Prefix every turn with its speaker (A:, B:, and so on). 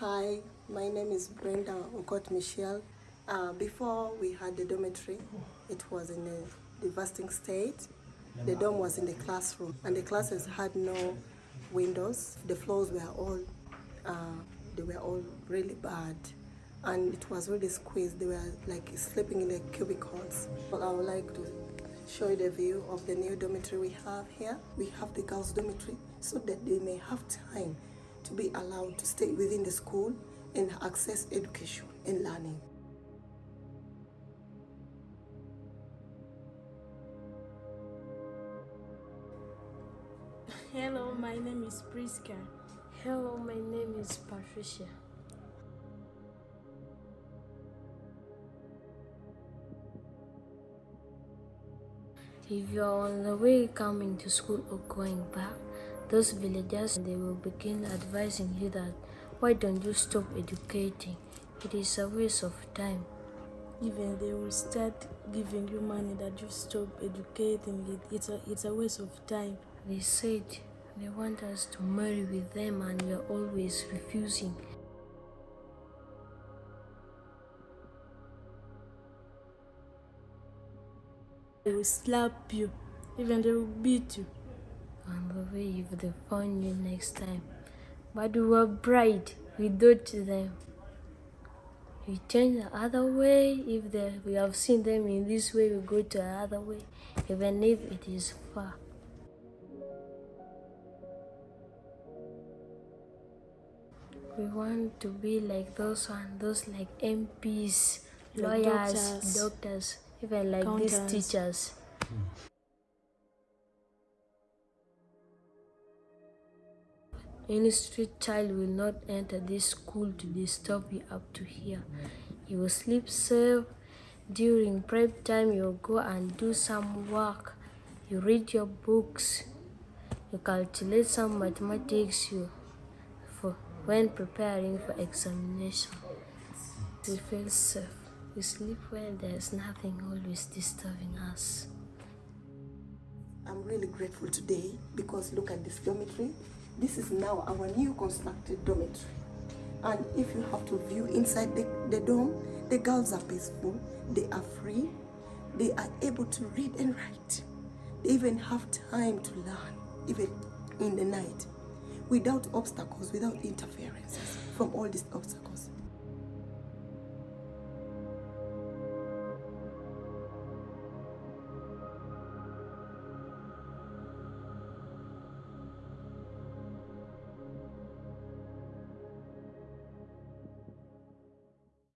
A: Hi, my name is Brenda Okot Michelle. Uh, before we had the dormitory, it was in a devastating state. The dorm was in the classroom, and the classes had no windows. The floors were all, uh, they were all really bad, and it was really squeezed. They were like sleeping in the cubicles. Well, I would like to show you the view of the new dormitory we have here. We have the girls' dormitory so that they may have time to be allowed to stay within the school and access education and learning.
B: Hello, my name is Priska.
C: Hello, my name is Patricia. If you are on the way coming to school or going back, those villagers they will begin advising you that why don't you stop educating? It is a waste of time.
B: Even they will start giving you money that you stop educating it. It's a, it's a waste of time.
C: They said they want us to marry with them and we are always refusing.
B: They will slap you. Even they will beat you.
C: On the way if they find you next time. But we were bright, we to them. We turn the other way. If they, we have seen them in this way, we go to the other way, even if it is far. We want to be like those one, those like MPs, lawyers,
B: doctors,
C: doctors, even like these
B: accountants.
C: teachers. Any street child will not enter this school to disturb you up to here. You will sleep safe. During prep time, you go and do some work. You read your books. You calculate some mathematics. You for when preparing for examination. We feel safe. We sleep well. There's nothing always disturbing us.
A: I'm really grateful today because look at this dormitory. This is now our new constructed dormitory. And if you have to view inside the, the dorm, the girls are peaceful, they are free, they are able to read and write. They even have time to learn, even in the night, without obstacles, without interferences from all these obstacles.